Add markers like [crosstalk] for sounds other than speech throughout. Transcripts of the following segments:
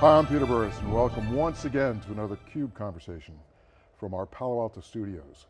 Hi, I'm Peter Burris and welcome once again to another CUBE conversation from our Palo Alto studios.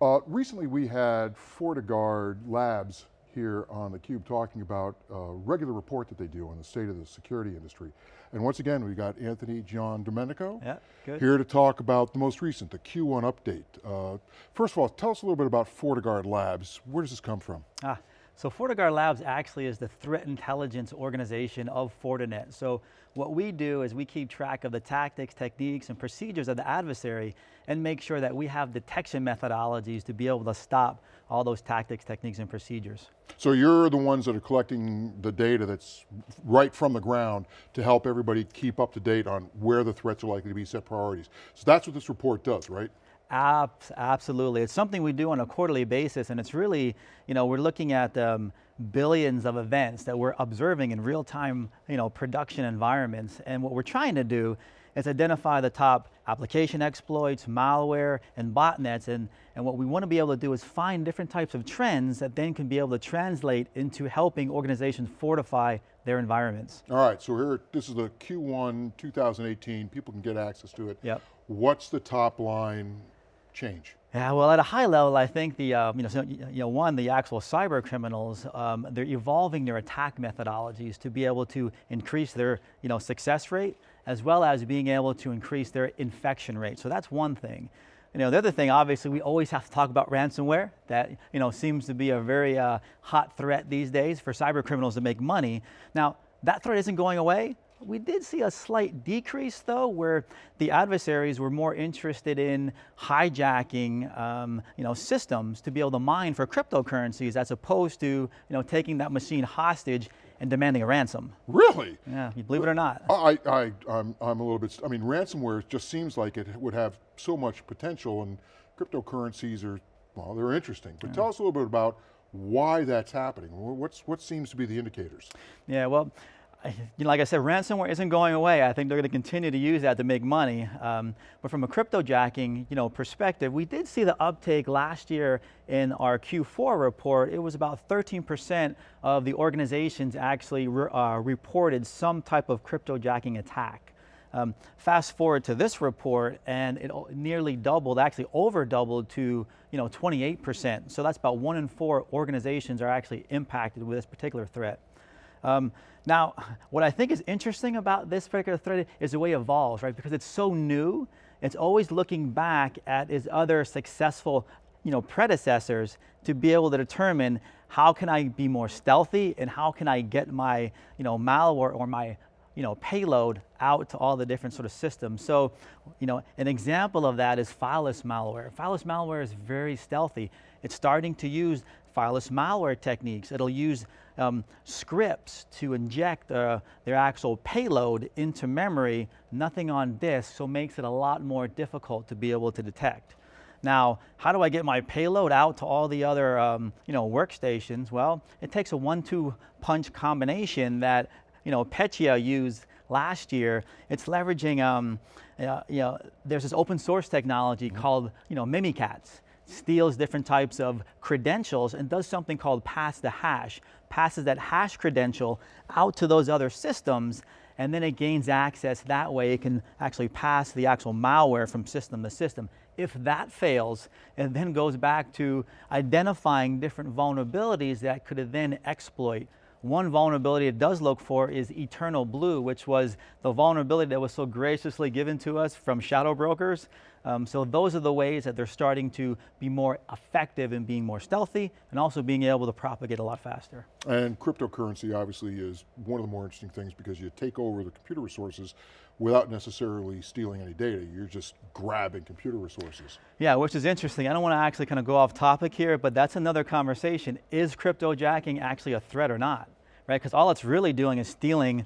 Uh, recently we had FortiGuard Labs here on theCUBE talking about a regular report that they do on the state of the security industry. And once again, we got Anthony Giandomenico yeah, good. here to talk about the most recent, the Q1 update. Uh, first of all, tell us a little bit about FortiGuard Labs. Where does this come from? Ah, so FortiGuard Labs actually is the threat intelligence organization of Fortinet. So what we do is we keep track of the tactics, techniques, and procedures of the adversary and make sure that we have detection methodologies to be able to stop all those tactics, techniques, and procedures. So you're the ones that are collecting the data that's right from the ground to help everybody keep up to date on where the threats are likely to be, set priorities. So that's what this report does, right? Absolutely. It's something we do on a quarterly basis and it's really, you know, we're looking at um, billions of events that we're observing in real time, you know, production environments. And what we're trying to do is identify the top application exploits, malware, and botnets. And, and what we want to be able to do is find different types of trends that then can be able to translate into helping organizations fortify their environments. All right, so here, this is the Q1 2018, people can get access to it. Yep. What's the top line change? Yeah, well, at a high level, I think the, uh, you, know, so, you know, one, the actual cyber criminals, um, they're evolving their attack methodologies to be able to increase their, you know, success rate, as well as being able to increase their infection rate. So that's one thing. You know, the other thing, obviously, we always have to talk about ransomware. That, you know, seems to be a very uh, hot threat these days for cyber criminals to make money. Now, that threat isn't going away, we did see a slight decrease though, where the adversaries were more interested in hijacking um, you know, systems to be able to mine for cryptocurrencies as opposed to you know, taking that machine hostage and demanding a ransom. Really? Yeah, you believe it or not. I, I, I'm, I'm a little bit, I mean, ransomware just seems like it would have so much potential and cryptocurrencies are, well, they're interesting. But yeah. tell us a little bit about why that's happening. What's, what seems to be the indicators? Yeah, well, like I said, ransomware isn't going away. I think they're going to continue to use that to make money. Um, but from a cryptojacking you know, perspective, we did see the uptake last year in our Q4 report. It was about 13% of the organizations actually re uh, reported some type of cryptojacking attack. Um, fast forward to this report and it nearly doubled, actually over doubled to you know, 28%. So that's about one in four organizations are actually impacted with this particular threat. Um, now, what I think is interesting about this particular thread is the way it evolves, right? Because it's so new, it's always looking back at its other successful you know, predecessors to be able to determine how can I be more stealthy and how can I get my you know, malware or my you know, payload out to all the different sort of systems. So, you know, an example of that is fileless malware. Fileless malware is very stealthy. It's starting to use fileless malware techniques. It'll use um, scripts to inject uh, their actual payload into memory, nothing on disk, so makes it a lot more difficult to be able to detect. Now, how do I get my payload out to all the other um, you know, workstations? Well, it takes a one-two punch combination that you know, Petya used last year. It's leveraging, um, uh, you know, there's this open source technology mm -hmm. called you know, Mimikatz steals different types of credentials and does something called pass the hash, passes that hash credential out to those other systems and then it gains access that way it can actually pass the actual malware from system to system. If that fails, it then goes back to identifying different vulnerabilities that could then exploit one vulnerability it does look for is Eternal Blue, which was the vulnerability that was so graciously given to us from shadow brokers. Um, so those are the ways that they're starting to be more effective in being more stealthy and also being able to propagate a lot faster. And cryptocurrency obviously is one of the more interesting things because you take over the computer resources without necessarily stealing any data. You're just grabbing computer resources. Yeah, which is interesting. I don't want to actually kind of go off topic here, but that's another conversation. Is cryptojacking actually a threat or not? Right, because all it's really doing is stealing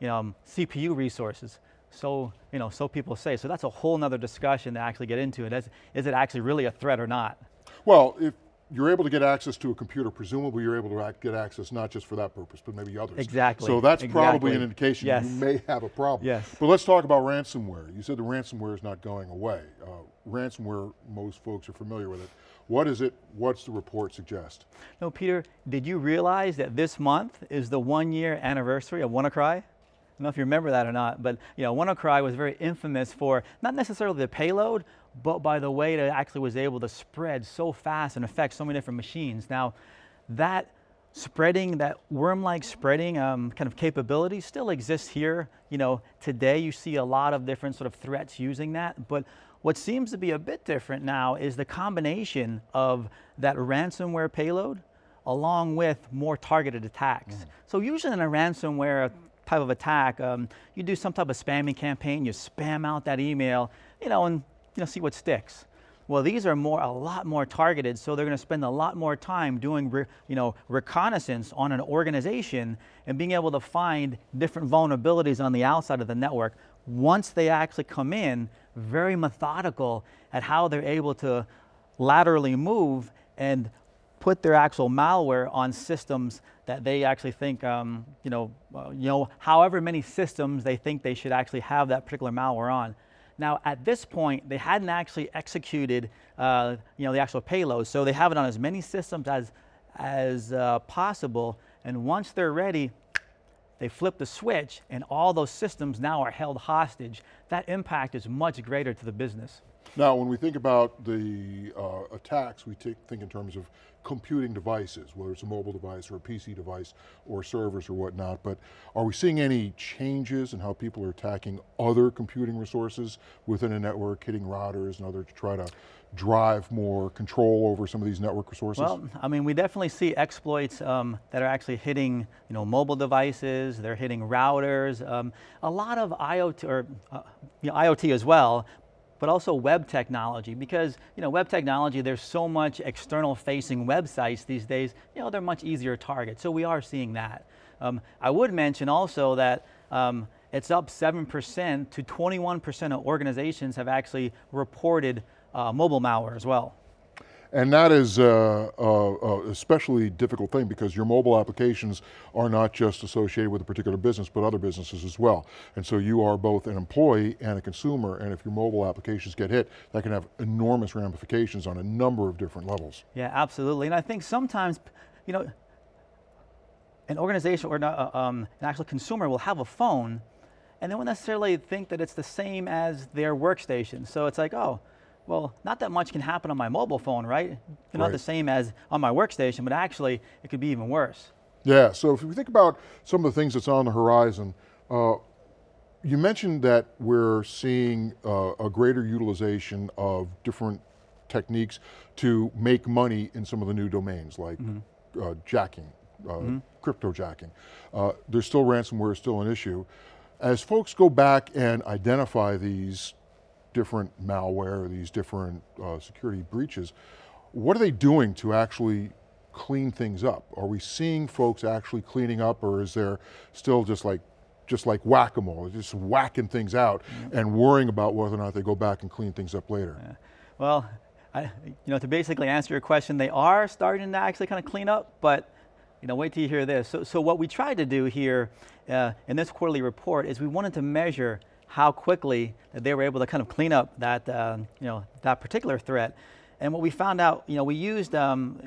you know, CPU resources. So, you know, so people say. So that's a whole nother discussion to actually get into it. Is, is it actually really a threat or not? Well, if you're able to get access to a computer, presumably you're able to get access not just for that purpose, but maybe others. Exactly. So that's exactly. probably an indication yes. you may have a problem. Yes. But let's talk about ransomware. You said the ransomware is not going away. Uh, ransomware, most folks are familiar with it. What is it, what's the report suggest? No, Peter, did you realize that this month is the one year anniversary of WannaCry? Don't know if you remember that or not, but you know, WannaCry was very infamous for not necessarily the payload, but by the way it actually was able to spread so fast and affect so many different machines. Now, that spreading, that worm-like spreading um, kind of capability still exists here. You know, today you see a lot of different sort of threats using that, but what seems to be a bit different now is the combination of that ransomware payload along with more targeted attacks. Mm. So usually in a ransomware type of attack, um, you do some type of spamming campaign, you spam out that email, you know, and you know, see what sticks. Well, these are more, a lot more targeted, so they're going to spend a lot more time doing, you know, reconnaissance on an organization and being able to find different vulnerabilities on the outside of the network. Once they actually come in, very methodical at how they're able to laterally move and put their actual malware on systems that they actually think, um, you know, uh, you know, however many systems they think they should actually have that particular malware on. Now, at this point, they hadn't actually executed, uh, you know, the actual payload, so they have it on as many systems as, as uh, possible, and once they're ready, they flip the switch, and all those systems now are held hostage. That impact is much greater to the business. Now, when we think about the uh, attacks, we think in terms of computing devices, whether it's a mobile device or a PC device or servers or whatnot, but are we seeing any changes in how people are attacking other computing resources within a network, hitting routers and other to try to drive more control over some of these network resources? Well, I mean, we definitely see exploits um, that are actually hitting you know, mobile devices, they're hitting routers, um, a lot of IoT, or uh, you know, IoT as well, but also web technology because you know, web technology, there's so much external facing websites these days, you know, they're much easier targets. So we are seeing that. Um, I would mention also that um, it's up 7% to 21% of organizations have actually reported uh, mobile malware as well. And that is a, a, a, especially difficult thing because your mobile applications are not just associated with a particular business, but other businesses as well. And so you are both an employee and a consumer, and if your mobile applications get hit, that can have enormous ramifications on a number of different levels. Yeah, absolutely. And I think sometimes, you know, an organization or uh, um, an actual consumer will have a phone and they won't necessarily think that it's the same as their workstation. So it's like, oh, well, not that much can happen on my mobile phone, right? It's right. not the same as on my workstation, but actually it could be even worse. Yeah, so if we think about some of the things that's on the horizon, uh, you mentioned that we're seeing uh, a greater utilization of different techniques to make money in some of the new domains like mm -hmm. uh, jacking, mm -hmm. crypto jacking. Uh, there's still ransomware, still an issue. As folks go back and identify these different malware, these different uh, security breaches, what are they doing to actually clean things up? Are we seeing folks actually cleaning up or is there still just like just like whack-a-mole, just whacking things out mm -hmm. and worrying about whether or not they go back and clean things up later? Yeah. Well, I, you know, to basically answer your question, they are starting to actually kind of clean up, but you know, wait till you hear this. So, so what we tried to do here uh, in this quarterly report is we wanted to measure how quickly they were able to kind of clean up that, uh, you know, that particular threat. And what we found out, you know, we used, um,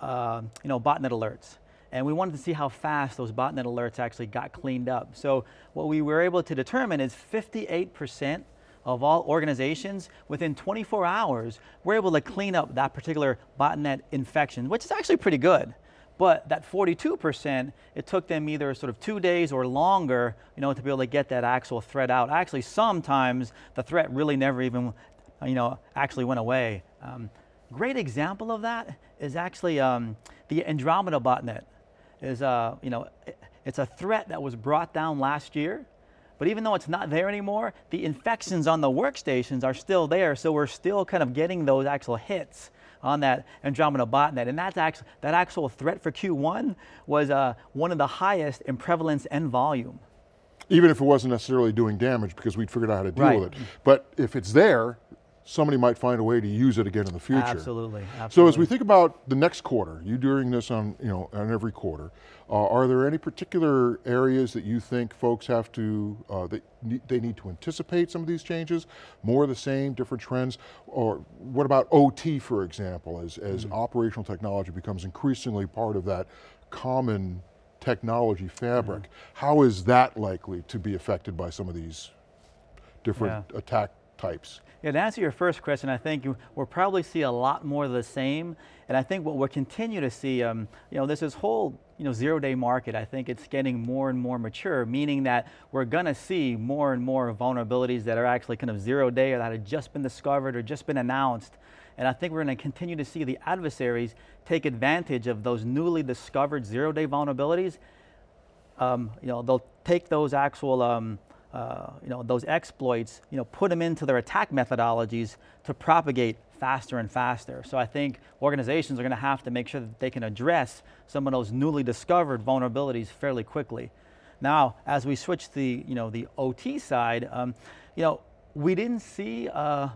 uh, you know, botnet alerts. And we wanted to see how fast those botnet alerts actually got cleaned up. So what we were able to determine is 58% of all organizations within 24 hours were able to clean up that particular botnet infection, which is actually pretty good. But that 42%, it took them either sort of two days or longer, you know, to be able to get that actual threat out. Actually, sometimes the threat really never even, you know, actually went away. Um, great example of that is actually um, the Andromeda botnet. Is, uh, you know, it's a threat that was brought down last year, but even though it's not there anymore, the infections on the workstations are still there, so we're still kind of getting those actual hits on that Andromeda botnet. And that's actually, that actual threat for Q1 was uh, one of the highest in prevalence and volume. Even if it wasn't necessarily doing damage because we'd figured out how to deal right. with it. But if it's there, somebody might find a way to use it again in the future. Absolutely, absolutely. So as we think about the next quarter, you doing this on, you know, on every quarter, uh, are there any particular areas that you think folks have to, uh, that they need to anticipate some of these changes? More of the same, different trends? Or what about OT, for example, as, as mm -hmm. operational technology becomes increasingly part of that common technology fabric. Mm-hmm. How is that likely to be affected by some of these different attack types? Yeah, to answer your first question, I think we'll probably see a lot more of the same. And I think what we'll continue to see, um, you know, this whole, you know, zero day market. I think it's getting more and more mature, meaning that we're gonna see more and more vulnerabilities that are actually kind of zero day or that have just been discovered or just been announced. And I think we're gonna continue to see the adversaries take advantage of those newly discovered zero day vulnerabilities um, you know, they'll take those actual, um, uh, you know, those exploits, you know, put them into their attack methodologies to propagate faster and faster. So I think organizations are going to have to make sure that they can address some of those newly discovered vulnerabilities fairly quickly. Now, as we switch to the, you know, the OT side, um, you know, we didn't see uh,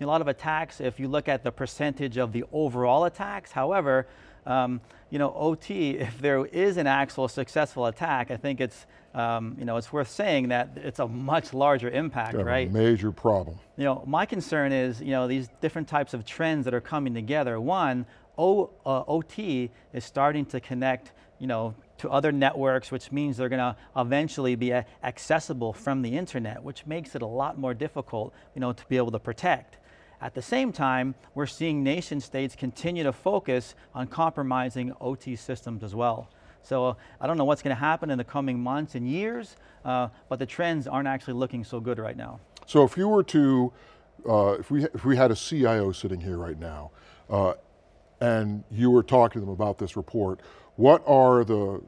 a lot of attacks if you look at the percentage of the overall attacks. However, um, you know, OT, if there is an actual successful attack, I think it's, um, you know, it's worth saying that it's a much larger impact, right? A major problem. You know, my concern is, you know, these different types of trends that are coming together. One, o, uh, OT is starting to connect, you know, to other networks, which means they're going to eventually be accessible from the internet, which makes it a lot more difficult, you know, to be able to protect. At the same time, we're seeing nation states continue to focus on compromising OT systems as well. So uh, I don't know what's going to happen in the coming months and years, uh, but the trends aren't actually looking so good right now. So if you were to, uh, if, we, if we had a CIO sitting here right now, uh, and you were talking to them about this report, what are the,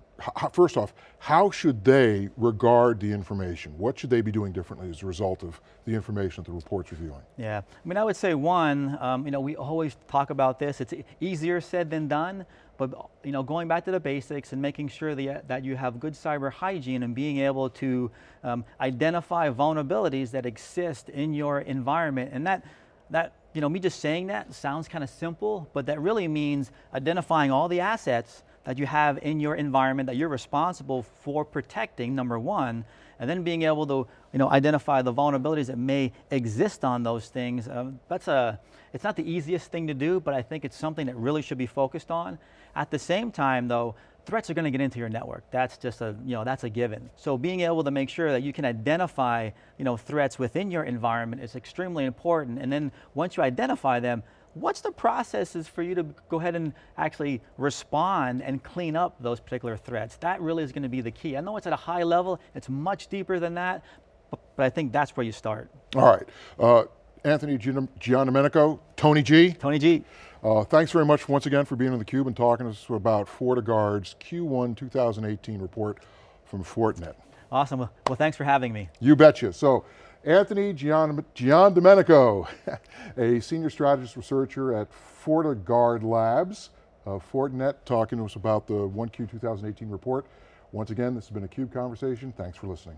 first off, how should they regard the information? What should they be doing differently as a result of the information that the report's reviewing? Yeah, I mean, I would say one, um, you know, we always talk about this. It's easier said than done, but you know, going back to the basics and making sure that, that you have good cyber hygiene and being able to um, identify vulnerabilities that exist in your environment, and that that you know, me just saying that sounds kind of simple, but that really means identifying all the assets that you have in your environment that you're responsible for protecting, number one, and then being able to you know, identify the vulnerabilities that may exist on those things. Um, that's a, it's not the easiest thing to do, but I think it's something that really should be focused on. At the same time though, threats are going to get into your network. That's just a, you know, that's a given. So being able to make sure that you can identify, you know, threats within your environment is extremely important. And then once you identify them, what's the processes for you to go ahead and actually respond and clean up those particular threats? That really is going to be the key. I know it's at a high level, it's much deeper than that, but, but I think that's where you start. All right, uh, Anthony Gian- Giandomenico, Tony G. Tony G. Uh, thanks very much once again for being on theCUBE and talking to us about FortiGuard's Q1 2018 report from Fortinet. Awesome, well thanks for having me. You betcha. So, Anthony Gian, Giandomenico, [laughs] a senior strategist researcher at FortiGuard Labs, uh, Fortinet, talking to us about the 1Q 2018 report. Once again, this has been a CUBE conversation. Thanks for listening.